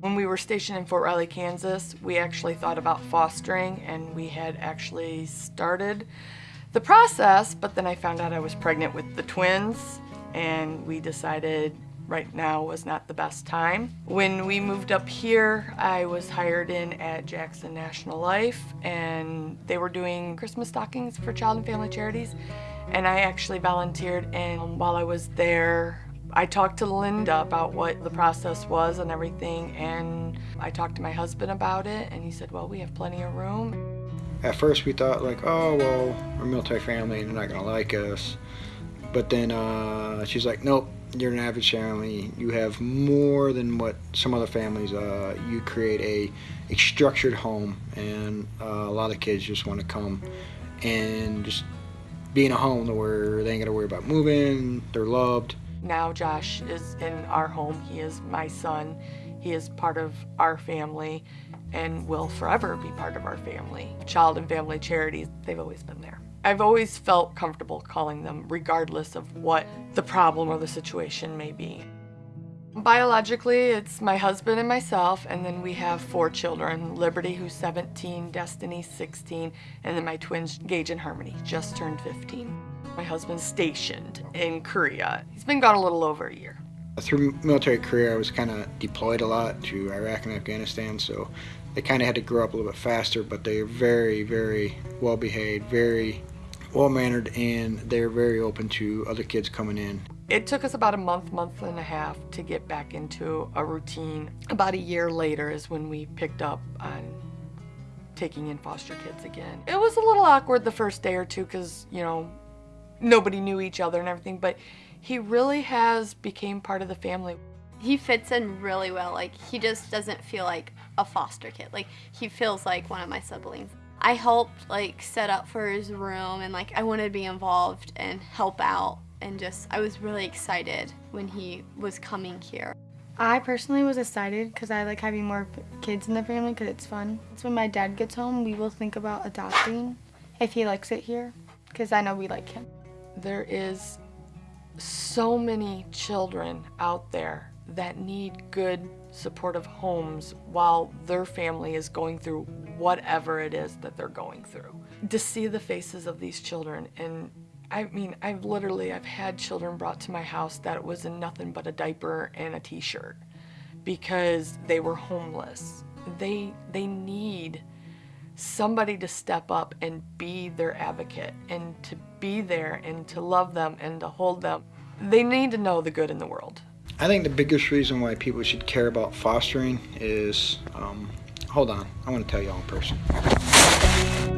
When we were stationed in Fort Riley, Kansas, we actually thought about fostering and we had actually started the process, but then I found out I was pregnant with the twins and we decided right now was not the best time. When we moved up here, I was hired in at Jackson National Life and they were doing Christmas stockings for child and family charities and I actually volunteered and while I was there I talked to Linda about what the process was and everything and I talked to my husband about it and he said well we have plenty of room. At first we thought like oh well we're a military family and they're not gonna like us. But then uh, she's like nope you're an average family you have more than what some other families uh, you create a, a structured home and uh, a lot of kids just want to come and just be in a home where they ain't gotta worry about moving they're loved now Josh is in our home. He is my son. He is part of our family and will forever be part of our family. Child and family charities, they've always been there. I've always felt comfortable calling them regardless of what the problem or the situation may be. Biologically, it's my husband and myself, and then we have four children. Liberty, who's 17, Destiny, 16, and then my twins, Gage and Harmony, just turned 15. My husband's stationed in Korea. He's been gone a little over a year. Through military career, I was kind of deployed a lot to Iraq and Afghanistan, so they kind of had to grow up a little bit faster, but they're very, very well behaved, very well mannered, and they're very open to other kids coming in. It took us about a month, month and a half to get back into a routine. About a year later is when we picked up on taking in foster kids again. It was a little awkward the first day or two because, you know, nobody knew each other and everything, but he really has became part of the family. He fits in really well. Like, he just doesn't feel like a foster kid. Like, he feels like one of my siblings. I helped, like, set up for his room, and, like, I wanted to be involved and help out, and just, I was really excited when he was coming here. I personally was excited because I like having more kids in the family because it's fun. So when my dad gets home, we will think about adopting if he likes it here because I know we like him. There is so many children out there that need good supportive homes while their family is going through whatever it is that they're going through. To see the faces of these children and I mean, I've literally, I've had children brought to my house that was in nothing but a diaper and a t-shirt because they were homeless. They, they need somebody to step up and be their advocate and to be there and to love them and to hold them. They need to know the good in the world. I think the biggest reason why people should care about fostering is, um, hold on, I want to tell you all in person.